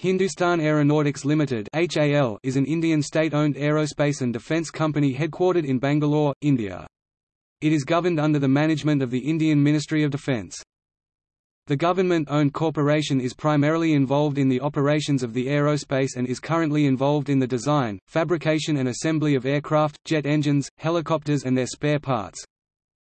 Hindustan Aeronautics Limited (HAL) is an Indian state-owned aerospace and defence company headquartered in Bangalore, India. It is governed under the management of the Indian Ministry of Defence. The government-owned corporation is primarily involved in the operations of the aerospace and is currently involved in the design, fabrication and assembly of aircraft, jet engines, helicopters and their spare parts.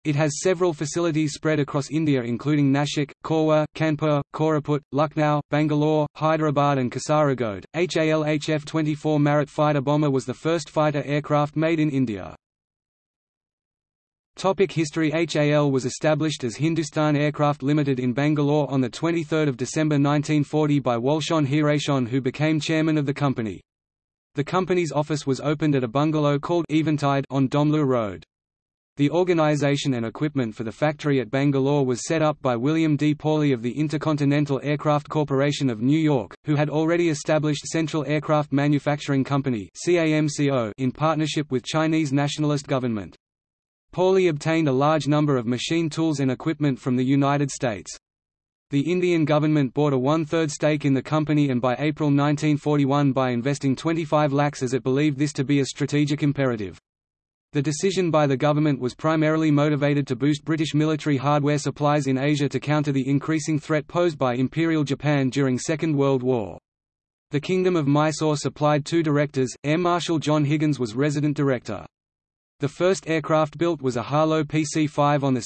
It has several facilities spread across India including Nashik, Korwa, Kanpur, Koraput, Lucknow, Bangalore, Hyderabad and Kasaragod. HAL HF-24 Marut fighter bomber was the first fighter aircraft made in India. Topic history HAL was established as Hindustan Aircraft Limited in Bangalore on 23 December 1940 by Walchand Hirachand who became chairman of the company. The company's office was opened at a bungalow called Eventide on Domlu Road. The organization and equipment for the factory at Bangalore was set up by William D. Pawley of the Intercontinental Aircraft Corporation of New York, who had already established Central Aircraft Manufacturing Company in partnership with Chinese nationalist government. Pawley obtained a large number of machine tools and equipment from the United States. The Indian government bought a one-third stake in the company and by April 1941 by investing 25 lakhs as it believed this to be a strategic imperative. The decision by the government was primarily motivated to boost British military hardware supplies in Asia to counter the increasing threat posed by Imperial Japan during Second World War. The Kingdom of Mysore supplied two directors, Air Marshal John Higgins was resident director. The first aircraft built was a Harlow PC-5 on 2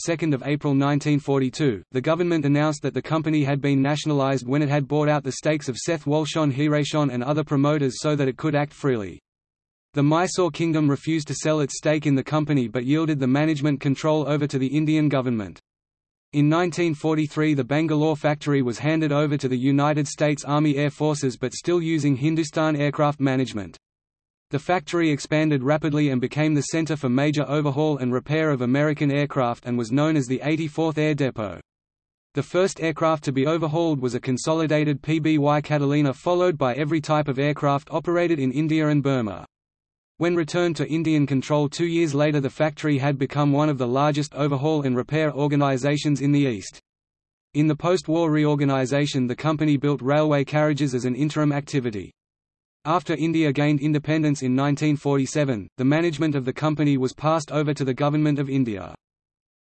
April 1942. The government announced that the company had been nationalised when it had bought out the stakes of Seth Walchand Hirachand and other promoters so that it could act freely. The Mysore kingdom refused to sell its stake in the company but yielded the management control over to the Indian government. In 1943 the Bangalore factory was handed over to the United States Army Air Forces but still using Hindustan Aircraft Management. The factory expanded rapidly and became the center for major overhaul and repair of American aircraft and was known as the 84th Air Depot. The first aircraft to be overhauled was a consolidated PBY Catalina followed by every type of aircraft operated in India and Burma. When returned to Indian control two years later the factory had become one of the largest overhaul and repair organizations in the East. In the post-war reorganization the company built railway carriages as an interim activity. After India gained independence in 1947, the management of the company was passed over to the Government of India.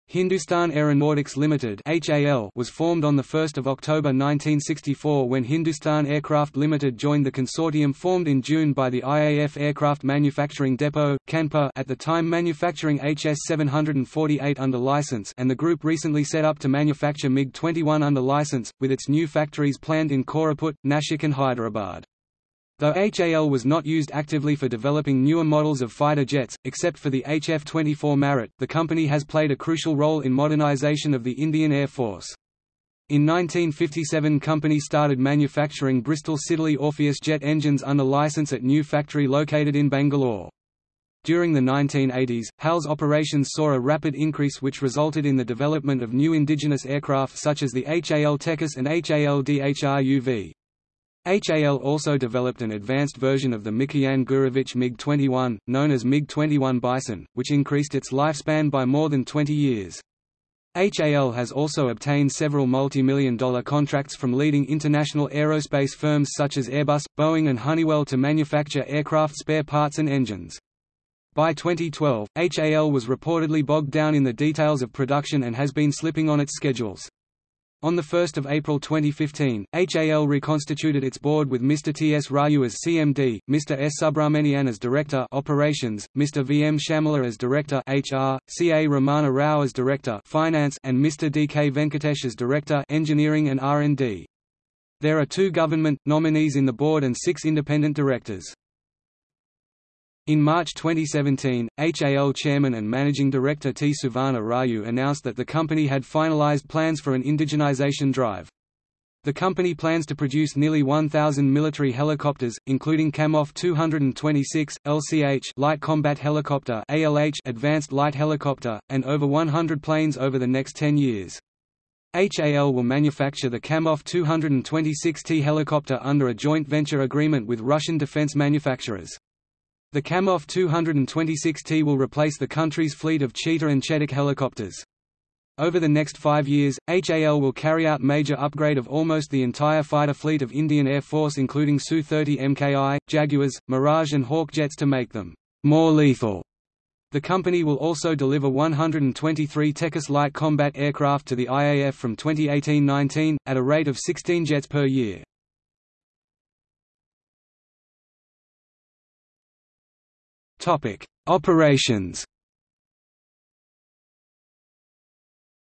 Hindustan Aeronautics Limited (HAL) was formed on 1 October 1964 when Hindustan Aircraft Limited joined the consortium formed in June by the IAF Aircraft Manufacturing Depot, Kanpur at the time manufacturing HS-748 under license and the group recently set up to manufacture MiG-21 under license, with its new factories planned in Koraput, Nashik and Hyderabad. Though HAL was not used actively for developing newer models of fighter jets, except for the HF-24 Marut, the company has played a crucial role in modernization of the Indian Air Force. In 1957 company started manufacturing Bristol Siddeley Orpheus jet engines under license at new factory located in Bangalore. During the 1980s, HAL's operations saw a rapid increase which resulted in the development of new indigenous aircraft such as the HAL Tejas and HAL Dhruv. HAL also developed an advanced version of the Mikoyan Gurevich MiG-21, known as MiG-21 Bison, which increased its lifespan by more than 20 years. HAL has also obtained several multi-million dollar contracts from leading international aerospace firms such as Airbus, Boeing and Honeywell to manufacture aircraft spare parts and engines. By 2012, HAL was reportedly bogged down in the details of production and has been slipping on its schedules. On 1 April 2015, HAL reconstituted its board with Mr. T. S. Raju as CMD, Mr. S. Subramanian as Director Operations, Mr. V. M. Chamola as Director HR, C. A. Ramana Rao as Director Finance and Mr. D. K. Venkatesh as Director Engineering and R&D. There are two government, nominees in the board and six independent directors. In March 2017, HAL chairman and managing director T. Suvarna Raju announced that the company had finalized plans for an indigenization drive. The company plans to produce nearly 1,000 military helicopters, including Kamov 226, LCH light combat helicopter ALH advanced light helicopter, and over 100 planes over the next 10 years. HAL will manufacture the Kamov 226T helicopter under a joint venture agreement with Russian defense manufacturers. The Kamov 226T will replace the country's fleet of Cheetah and Chetak helicopters. Over the next five years, HAL will carry out major upgrade of almost the entire fighter fleet of Indian Air Force including Su-30 MKI, Jaguars, Mirage and Hawk jets to make them more lethal. The company will also deliver 123 Tejas light combat aircraft to the IAF from 2018-19, at a rate of 16 jets per year. Operations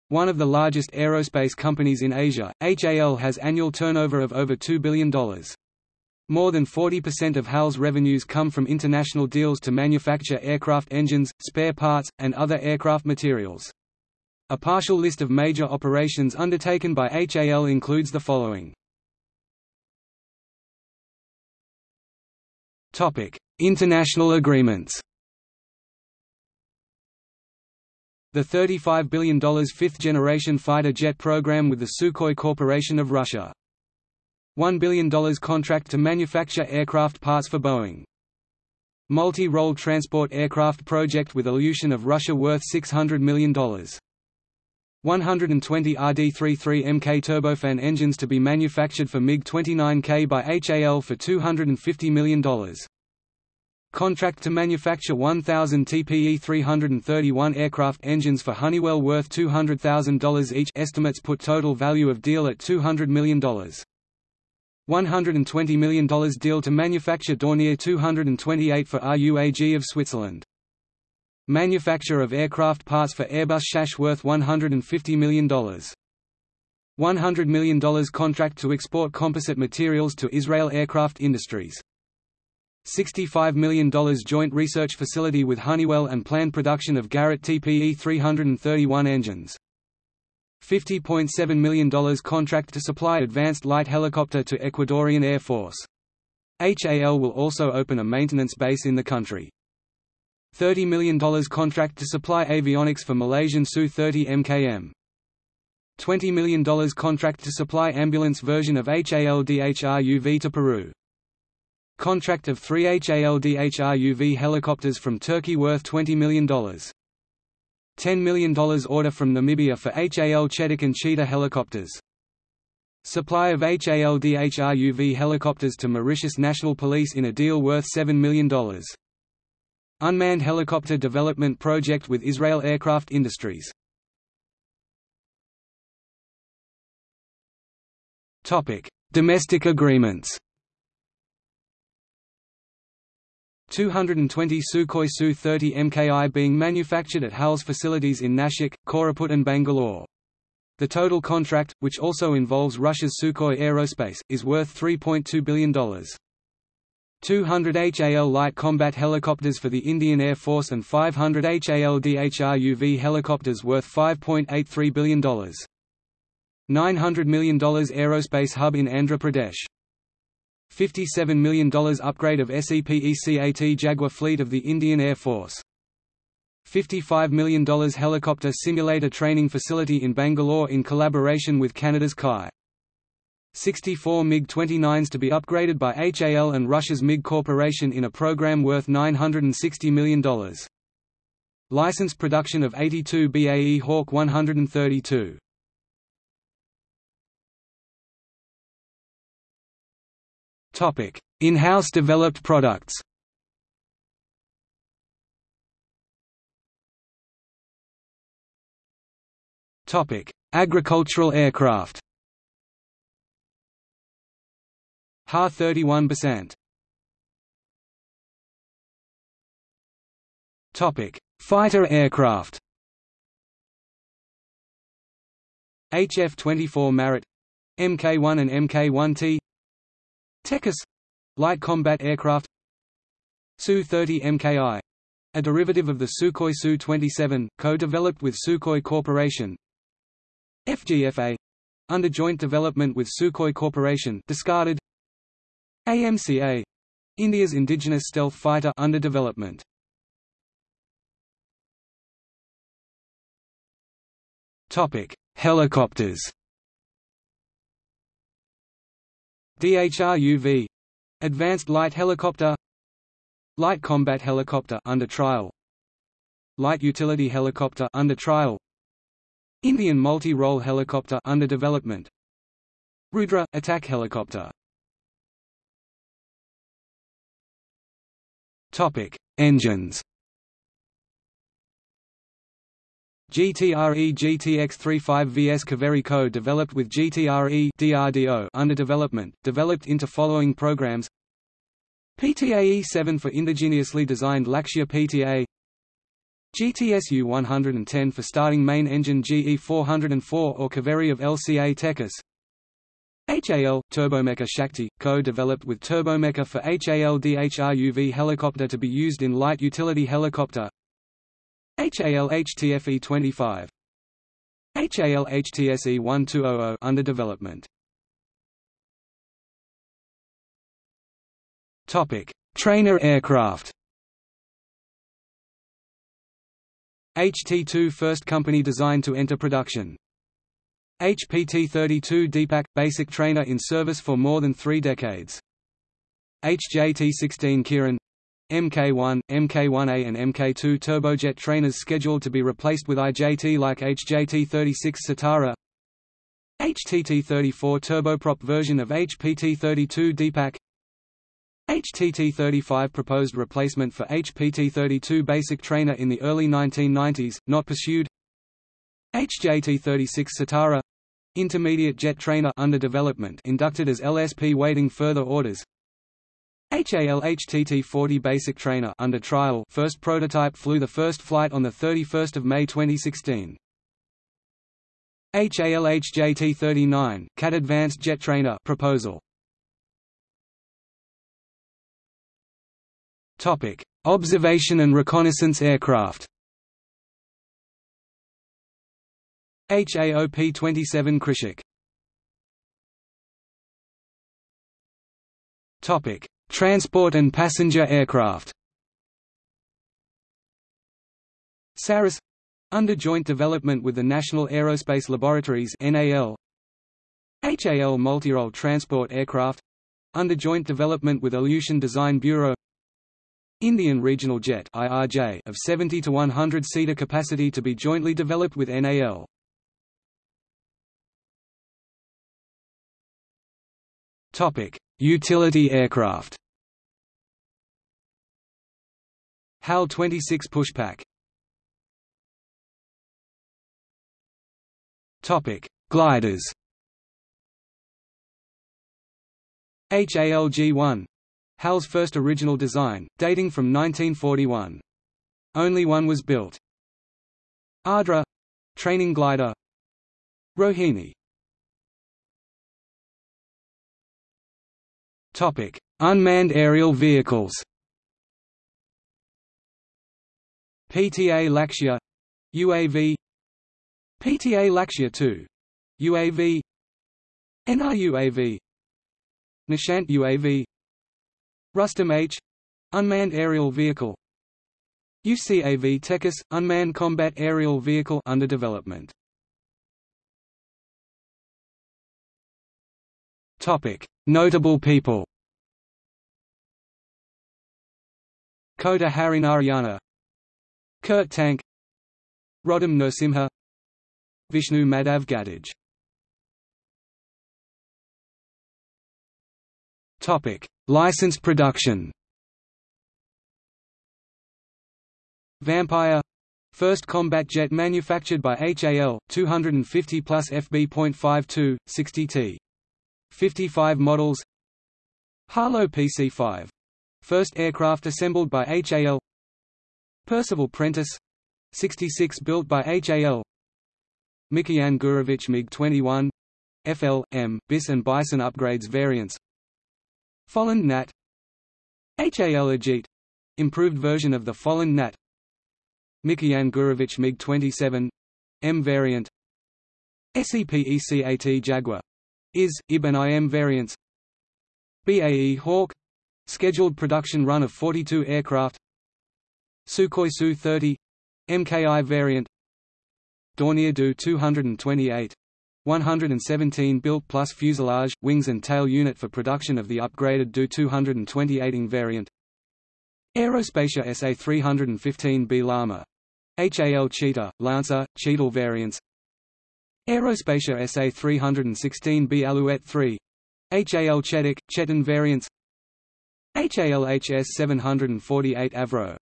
One of the largest aerospace companies in Asia, HAL has annual turnover of over $2 billion. More than 40% of HAL's revenues come from international deals to manufacture aircraft engines, spare parts, and other aircraft materials. A partial list of major operations undertaken by HAL includes the following. International agreements The $35 billion fifth-generation fighter jet program with the Sukhoi Corporation of Russia. $1 billion contract to manufacture aircraft parts for Boeing. Multi-role transport aircraft project with Ilyushin of Russia worth $600 million. 120 RD-33 Mk turbofan engines to be manufactured for MiG-29K by HAL for $250 million. Contract to manufacture 1,000 TPE-331 aircraft engines for Honeywell worth $200,000 each estimates put total value of deal at $200 million. $120 million deal to manufacture Dornier 228 for RUAG of Switzerland. Manufacture of aircraft parts for Airbus SHASH worth $150 million. $100 million contract to export composite materials to Israel Aircraft Industries. $65 million joint research facility with Honeywell and planned production of Garrett TPE 331 engines. $50.7 million contract to supply advanced light helicopter to Ecuadorian Air Force. HAL will also open a maintenance base in the country. $30 million contract to supply avionics for Malaysian Su-30 MKM. $20 million contract to supply ambulance version of HAL-Dhruv to Peru. Contract of three HAL-Dhruv helicopters from Turkey worth $20 million. $10 million order from Namibia for HAL Chetak and Cheetah helicopters. Supply of HAL-Dhruv helicopters to Mauritius National Police in a deal worth $7 million. Unmanned helicopter development project with Israel Aircraft Industries. Topic: Domestic agreements 220 Sukhoi Su-30 MKI being manufactured at HAL's facilities in Nashik, Koraput and Bangalore. The total contract, which also involves Russia's Sukhoi Aerospace, is worth $3.2 billion. 200 HAL light combat helicopters for the Indian Air Force and 500 HAL Dhruv helicopters worth $5.83 billion. $900 million aerospace hub in Andhra Pradesh. $57 million upgrade of SEPECAT Jaguar fleet of the Indian Air Force. $55 million helicopter simulator training facility in Bangalore in collaboration with Canada's CAE. 64 MiG-29s to be upgraded by HAL and Russia's MiG Corporation in a program worth $960 million. Licensed production of 82 BAE Hawk 132. In-house developed products Agricultural aircraft Ha 31%. Topic: Fighter aircraft. HF-24 Marut, Mk1 and Mk1T, Tejas light combat aircraft. Su-30 MKI a derivative of the Sukhoi Su-27, co-developed with Sukhoi Corporation. FGFA under joint development with Sukhoi Corporation discarded AMCA India's indigenous stealth fighter under development. Topic Helicopters. Dhruv Advanced Light Helicopter Light Combat Helicopter under trial Light Utility Helicopter under trial Indian multi-role helicopter under development Rudra attack helicopter Topic. Engines GTRE GTX-35 VS Kaveri Co developed with GTRE DRDO under development, developed into following programs. PTAE-7 for indigenously designed Lakshya PTA GTSU 110 for starting main engine GE 404 or Kaveri of LCA Tejas HAL, Turbomeca Shakti, co-developed with Turbomeca for HAL DHRUV helicopter to be used in light utility helicopter HAL HTFE 25 HAL HTSE 1200 under development Topic: Trainer aircraft. HT-2 first company designed to enter production. HPT-32 Deepak – basic trainer in service for more than three decades. HJT-16 Kiran MK1, MK1A and MK2 turbojet trainers scheduled to be replaced with IJT like HJT-36 Sitara HTT-34 turboprop version of HPT-32 Deepak HTT-35 proposed replacement for HPT-32 basic trainer in the early 1990s, not pursued HJT-36 Sitara intermediate jet trainer under development inducted as LSP waiting further orders HAL HTT-40 basic trainer under trial first prototype flew the first flight on 31 May 2016. HAL HJT-39 CAT advanced jet trainer proposal Topic: Observation and reconnaissance aircraft. HAOP-27 Krishak. Topic: Transport and passenger aircraft. Saras under joint development with the National Aerospace Laboratories NAL HAL multirole transport aircraft under joint development with Ilyushin Design Bureau Indian Regional Jet (IRJ) of 70 to 100 seater capacity to be jointly developed with NAL. Utility aircraft. HAL 26 Pushpak. Topic: Gliders. HALG-1 HAL's first original design, dating from 1941. Only one was built. Ardra — training glider Rohini Topic: Unmanned aerial vehicles. PTA Lakshya UAV PTA Lakshya 2 UAV NRUAV Nishant UAV Rustam H unmanned aerial vehicle. UCAV Tejas unmanned combat aerial vehicle under development. Topic Notable people Kota Harinarayana Kurt Tank Roddam Narasimha Vishnu Madhav Ghatage Topic License production Vampire First combat jet manufactured by HAL, 250 plus FB.52, 60T. 55 models Harlow PC-5. First aircraft assembled by HAL Percival Prentice. 66 built by HAL Mikoyan Gurevich MiG-21 FL, M, BIS and Bison upgrades variants. Folland Gnat. HAL Ajeet — improved version of the Folland Gnat. Mikoyan Gurevich MiG-27 — M variant. SEPECAT Jaguar — IS, IB and IM variants. BAE Hawk — scheduled production run of 42 aircraft. Sukhoi Su-30 — MKI variant. Dornier Do 228 117 built plus fuselage, wings and tail unit for production of the upgraded Do-228 variant. Aerospatiale SA-315B Lama HAL Cheetah, Lancer, Cheetal variants. Aerospatiale SA-316B Alouette 3 HAL Chetak, Chetan variants HALHS 748 Avro.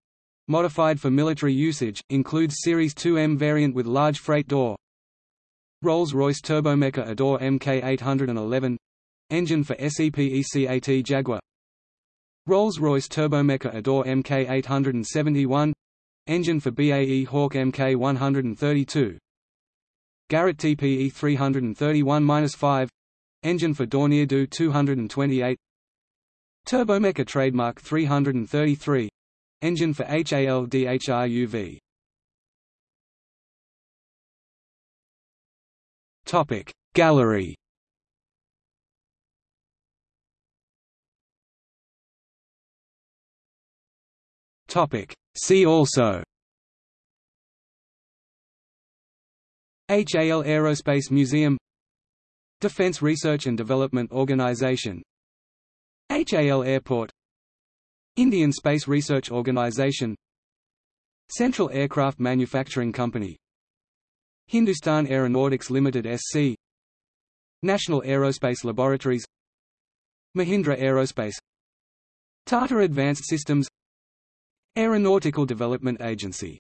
Modified for military usage, includes Series 2M variant with large freight door. Rolls-Royce Turbomeca Adour Mk811 engine for SEPECAT Jaguar. Rolls-Royce Turbomeca Adour Mk871 engine for BAE Hawk Mk132 Garrett TPE 331-5 engine for Dornier Do 228 Turbomeca trademark 333 engine for HAL DHRUV Topic. Gallery. Topic. See also. HAL Aerospace Museum. Defense Research and Development Organization HAL Airport Indian Space Research Organization Central Aircraft Manufacturing Company Hindustan Aeronautics Limited SC National Aerospace Laboratories Mahindra Aerospace Tata Advanced Systems Aeronautical Development Agency